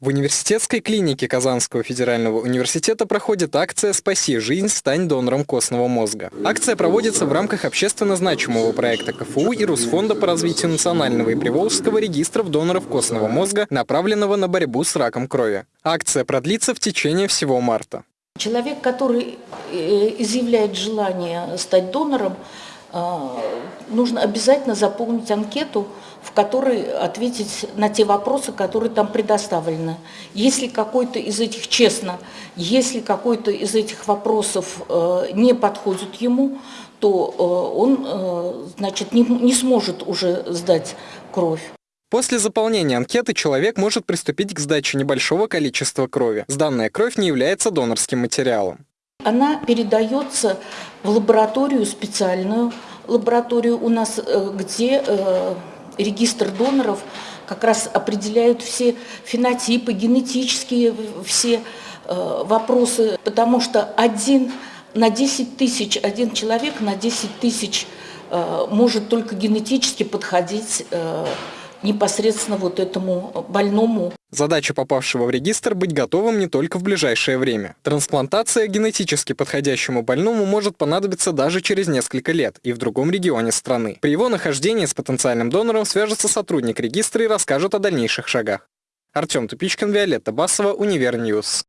В университетской клинике Казанского федерального университета проходит акция «Спаси жизнь, стань донором костного мозга». Акция проводится в рамках общественно значимого проекта КФУ и Русфонда по развитию национального и приволжского регистров доноров костного мозга, направленного на борьбу с раком крови. Акция продлится в течение всего марта. Человек, который э, изъявляет желание стать донором, нужно обязательно заполнить анкету, в которой ответить на те вопросы, которые там предоставлены. Если какой-то из этих, честно, если какой-то из этих вопросов э, не подходит ему, то э, он э, значит, не, не сможет уже сдать кровь. После заполнения анкеты человек может приступить к сдаче небольшого количества крови. Сданная кровь не является донорским материалом. Она передается в лабораторию специальную, лабораторию у нас, э, где э, регистр доноров как раз определяют все фенотипы, генетические все э, вопросы, потому что один на 10 тысяч, один человек на 10 тысяч может только генетически подходить непосредственно вот этому больному. Задача попавшего в регистр быть готовым не только в ближайшее время. Трансплантация генетически подходящему больному может понадобиться даже через несколько лет и в другом регионе страны. При его нахождении с потенциальным донором свяжется сотрудник регистра и расскажет о дальнейших шагах. Артем Тупичкин, Виолетта Басова, Универньюз.